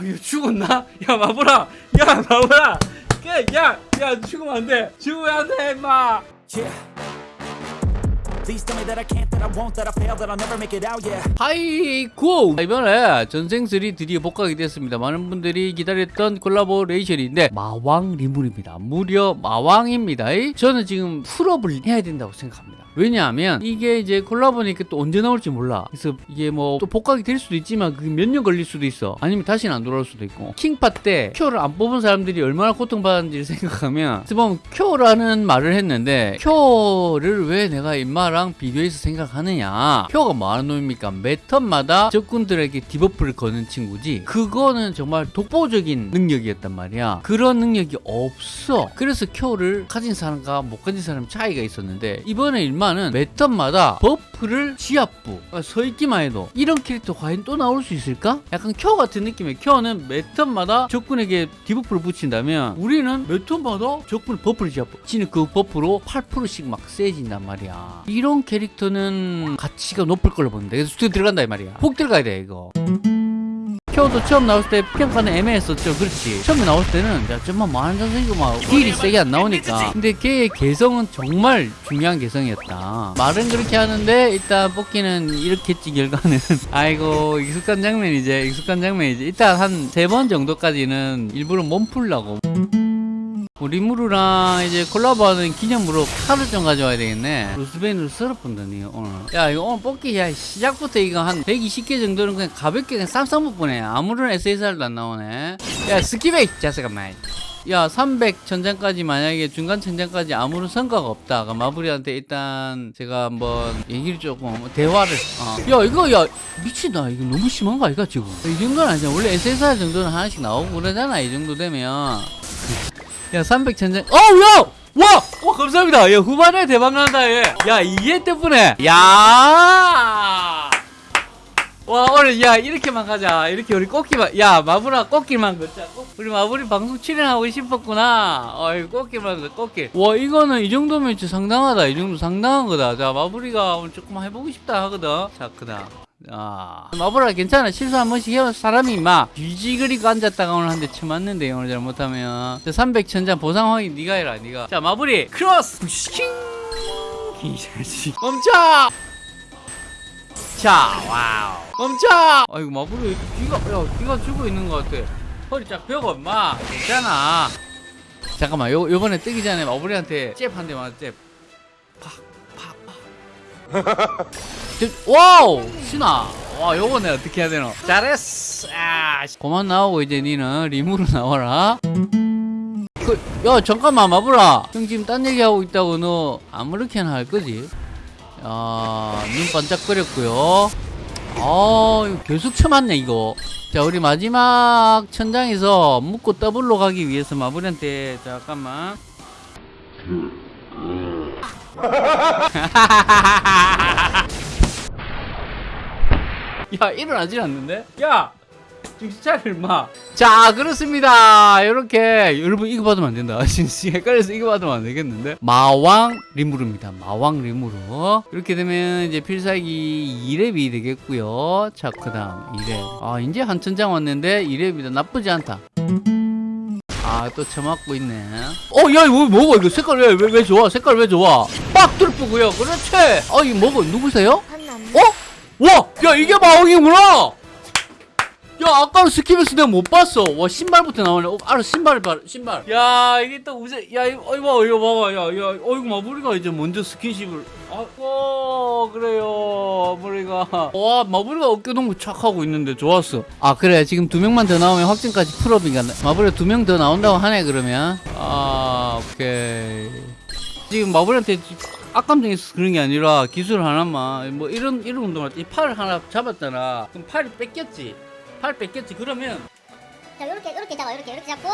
아 이거 죽었나? 야 마블아 야 마블아 야야 죽으면 안돼. 죽으면 안돼 임마. 하이고 이번에 전생슬 드디어 복각이 됐습니다. 많은 분들이 기다렸던 콜라보레이션인데 마왕 리무루입니다. 무려 마왕입니다. 저는 지금 full up을 해야 된다고 생각합니다 왜냐하면 이게 이제 콜라보니까 또 언제 나올지 몰라. 그래서 이게 뭐 또 복각이 될 수도 있지만 그게 몇 년 걸릴 수도 있어. 아니면 다시는 안 돌아올 수도 있고. 킹파 때 쿄를 안 뽑은 사람들이 얼마나 고통받았는지를 생각하면 보면 쿄라는 말을 했는데 쿄를 왜 내가 임마랑 비교해서 생각하느냐. 큐가 뭐하는 놈입니까? 매 턴마다 적군들에게 디버프를 거는 친구지. 그거는 정말 독보적인 능력이었단 말이야. 그런 능력이 없어. 그래서 큐를 가진 사람과 못 가진 사람 차이가 있었는데 이번에 일 만은 매 턴마다 버프를 지압부 그러니까 서 있기만 해도 이런 캐릭터 과연 또 나올 수 있을까? 약간 큐 같은 느낌의 큐는 매 턴마다 적군에게 디버프를 붙인다면 우리는 매 턴마다 적군 버프를 지압부. 지는 그 버프로 8%씩 막 세진단 말이야. 이런 캐릭터는 가치가 높을 걸로 보는데. 그래서 스튜디오 들어간다 이 말이야. 폭 들어가야 돼 이거 큐도 처음 나왔을 때 평가는 애매했었죠. 그렇지. 처음에 나왔을 때는 야 좀만 많은 선생이고 막 딜이 세게 안 나오니까. 근데 걔의 개성은 정말 중요한 개성이었다. 말은 그렇게 하는데 일단 뽑기는 이렇겠지 결과는 아이고 익숙한 장면이제 익숙한 장면이지. 일단 한 세 번 정도까지는 일부러 몸 풀라고. 뭐 리무르랑 이제 콜라보하는 기념으로 칼을 좀 가져와야 되겠네. 루스베인으로 썰어본다니 오늘. 야 이거 오늘 뽑기 야 시작부터 이거 한 120개 정도는 그냥 가볍게 그냥 쌈싸 먹보네. 아무런 SSR도 안 나오네. 야 스키베이 자 잠깐만. 야, 300 천장까지 만약에 중간 천장까지 아무런 성과가 없다. 그럼 마블이한테 일단 제가 한번 얘기를 조금 대화를. 어. 야, 이거 야 미친다. 이거 너무 심한 거 아이가 지금? 이 정도는 아니잖아. 원래 SSR 정도는 하나씩 나오고 그러잖아. 이 정도 되면. 야, 300 천장. 어, 야! 와! 와, 감사합니다. 야, 후반에 대박 난다, 얘. 야, 이게 때문에. 야! 와, 오늘, 야, 이렇게만 가자. 이렇게 우리 꽃기만, 야, 마블아, 꽃길만 걷자. 꽃- 우리 마블이 방송 출연하고 싶었구나. 어이, 꽃길만 걷자, 꽃길. 와, 이거는 이 정도면 진짜 상당하다. 이 정도 상당한 거다. 자, 마블이가 오늘 조금 해보고 싶다 하거든. 자, 그다. 아, 마블아 괜찮아. 실수 한 번씩 해요 사람이 막 뒤지 그리고 앉았다가 오늘 한 대 쳐맞는데 오늘 잘못하면. 300 천장 보상 확인 네가 해라 네가. 자 마블이 크로스! 킹이 자식 멈춰! 자 wow. 멈춰! 아이고 마블이 귀가 야 귀가 죽어 있는 것 같아. 허리 쫙 펴고 엄마. 괜찮아. 잠깐만 요, 요번에 뜨기 전에 마블이한테 잽 한 대 맞아 잽. 저- wow! 신아 와 요거 내가 어떻게 해야 되노? 잘했어. 아, 씨. 그만 나오고 이제 니는 리무루 나와라. 그, 야 잠깐만 마블아. 형 지금 딴 얘기하고 있다고 너 아무렇게나 할 거지? 야눈 반짝거렸고요. 아 이거 계속 쳐맞네 이거. 자 우리 마지막 천장에서 묶고 더블로 가기 위해서 마블한테 잠깐만 야 일어나질 않는데? 야! 정신 차려 임마. 자 그렇습니다. 이렇게 여러분 이거 받으면 안 된다. 진짜 헷갈려서 이거 받으면 안 되겠는데. 마왕 리무르입니다. 마왕 리무르 이렇게 되면 이제 필살기 2렙이 되겠고요. 자 그 다음 2렙 아 이제 한 천장 왔는데 2렙이다 나쁘지 않다. 아또 처맞고 있네. 어야 이거 뭐고 이거 색깔 왜 왜 왜 좋아? 색깔 왜 좋아? 빡! 뚫고요. 그렇지! 어 이거 뭐고 누구세요? 어? 와! 야 이게 마왕이구나! 야 아까는 스킵에서 내가 못 봤어. 와 신발부터 나오네. 어, 알아 신발을 봐 신발. 야 이게 또 우세 야 이거 어이 봐 이거 봐봐. 야야 어이구 마무리가 이제 먼저 스킨십을. 아고 그래요 마무리가. 와 마무리가 어깨 동무 착하고 있는데 좋았어. 아 그래. 지금 두 명만 더 나오면 확정까지 풀업인가 마무리가 두명 더 나온다고 하네 그러면. 아 오케이. 지금 마블한테 악감정에서 그런 게 아니라 기술 하나만 뭐 이런 이런 운동할 때 이 팔을 하나 잡았잖아. 그럼 팔이 뺏겼지. 팔 뺏겼지. 그러면 자 이렇게 이렇게 잡아. 이렇게 이렇게 잡고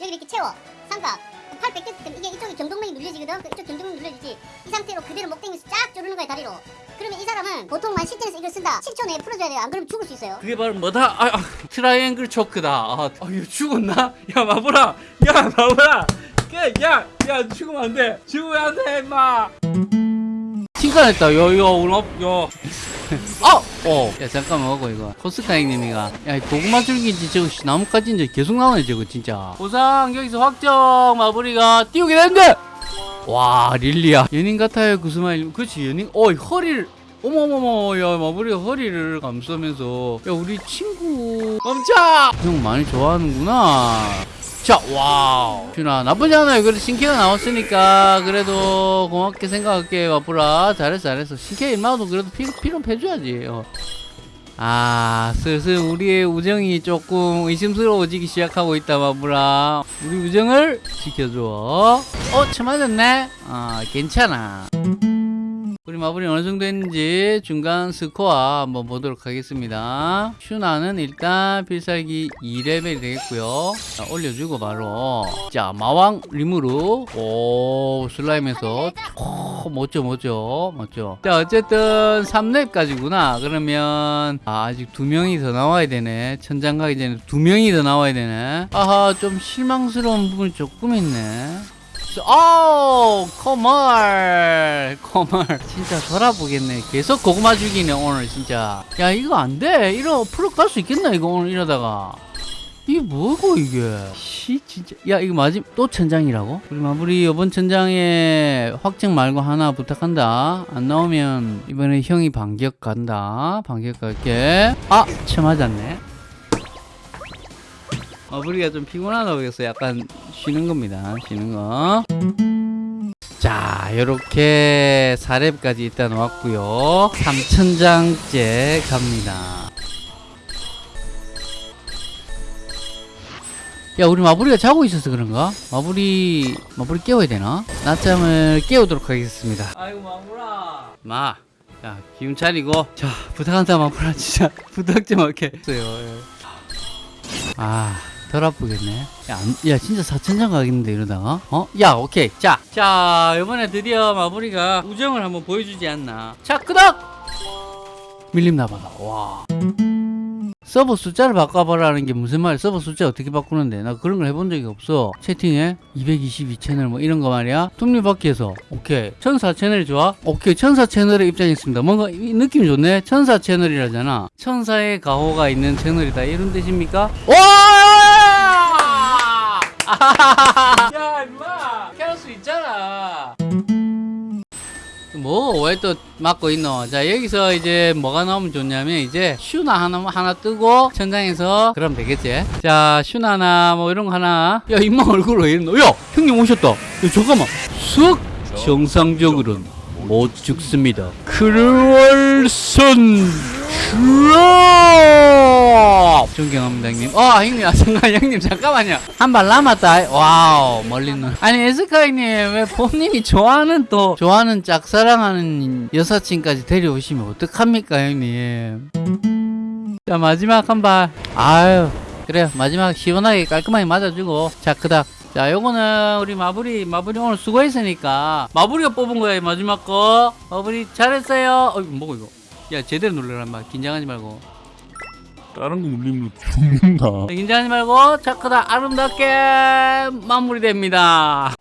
여기 이렇게 채워. 삼각. 팔 뺏겼을 때 이게 이쪽에 경동맥이 눌려지거든. 그 이쪽 경동맥 눌려지지. 이 상태로 그대로 목땡이서 쫙 조르는 거야 다리로. 그러면 이 사람은 보통만 실전에서 이걸 쓴다. 10초 내에 풀어줘야 돼요. 안 그러면 죽을 수 있어요. 그게 바로 뭐다? 아, 아 triangle choke다. 아, 아 이거 죽었나? 야 마블아. 야 마보라 야 야 죽으면 안돼. 죽으면 안돼 임마. 칭찬했다. 오늘 야 아! 어! 야 잠깐만 먹어 이거. 코스카 형님이가. 야이 고구마 줄기인지 저거 씨, 나뭇가지인지 계속 나오네 저거 진짜. 보상 여기서 확정. 마무리가 띄우게 되는데. 와 릴리야. 연인 같아요 그 스마일. 그렇지 연인? 어이 허리를. 어머머머 야 마무리가 허리를 감싸면서. 야 우리 친구. 멈춰 형 많이 좋아하는구나 자 wow. 슈나 나쁘지 않아요. 그래도 신캐가 나왔으니까 그래도 고맙게 생각할게 마블아 잘했어 잘했어. 신캐 인마도 그래도 피, 피로 패줘야지. 어. 아 슬슬 우리의 우정이 조금 의심스러워지기 시작하고 있다 마블아 우리 우정을 지켜줘. 어? 쳐맞았네? 아 괜찮아 우리 마블이 어느 정도 했는지 중간 스코어 한번 보도록 하겠습니다. 슈나는 일단 필살기 2레벨이 되겠고요. 자, 올려주고 바로 자 마왕 리무르 오 슬라임에서 오, 멋져 멋져 멋져. 자 어쨌든 3렙까지구나. 그러면 아, 아직 두 명이 더 나와야 되네. 천장 가기 전에 두 명이 더 나와야 되네. 아하 좀 실망스러운 부분이 조금 있네. 아우 코멀 코멀 진짜 돌아보겠네. 계속 고구마 죽이네 오늘 진짜. 야 이거 안돼. 이러 프로 갈 수 있겠나 이거 오늘 이러다가? 이게 뭐고 이게? 씨 진짜. 야 이거 마지 또 천장이라고? 우리 마무리 이번 천장에 확정 말고 하나 부탁한다. 안 나오면 이번에 형이 반격 간다. 반격 갈게. 아쳐 맞았네 마무리가 좀 피곤하다 보겠어 약간 쉬는 겁니다 쉬는 거 자, 요렇게 4렙까지 일단 왔고요 3천장째 갑니다. 야, 우리 마부리가 자고 있어서 그런가? 마부리, 마부리 깨워야 되나? 낮잠을 깨우도록 하겠습니다. 아이고, 마부라. 마. 자, 기운 차리고. 자, 부탁한다, 마부라. 진짜. 부탁 좀 할게. 예. 아. 덜 아프겠네. 야, 안- 야, 진짜 4천장 가겠는데, 이러다가? 어? 야, 오케이. 자, 자, 이번에 드디어 마무리가 우정을 한번 보여주지 않나. 자, 끄덕! 밀림 나봐라. 와. 서버 숫자를 바꿔봐라는 게 무슨 말이야? 서버 숫자 어떻게 바꾸는데? 나 그런 걸 해본 적이 없어. 채팅에 222 채널 뭐 이런 거 말이야. 톱니바퀴에서 오케이. 천사 채널이 좋아? 오케이. 천사 채널에 입장했습니다. 뭔가 이 느낌이 좋네. 천사 채널이라잖아. 천사의 가호가 있는 채널이다. 이런 뜻입니까? 와! 야, 임마! 캐럴 수 있잖아. 뭐 왜또 막고 있노? 자 여기서 이제 뭐가 나오면 좋냐면 이제 슈나 하나 하나 뜨고 천장에서 그럼 되겠지? 자 슈나 하나 뭐 이런 거 하나 야 임마 얼굴 왜 이러노? 야 형님 오셨다. 야, 잠깐만 쑥 정상적으로는 못 죽습니다. 크루얼선 슈 어 존경합니다 형님. 어 형님 아 잠깐 형님 잠깐만요. 한 발 남았다. 와우 멀리는. 아니 에스카 형님 왜 본인이 좋아하는 또 좋아하는 짝사랑하는 여사친까지 데려오시면 어떡합니까 형님. 자 마지막 한 발. 아유 그래요 마지막 시원하게 깔끔하게 맞아주고 자 그닥. 자 요거는 우리 마블이 마블이 오늘 수고했으니까 마블이가 뽑은 거야 이 마지막 거 마블이 잘했어요 어 이거 뭐고 이거 야 제대로 눌러라 인마 긴장하지 말고 다른 거 물리면 죽는다. 긴장하지 말고 차크다 아름답게 마무리됩니다.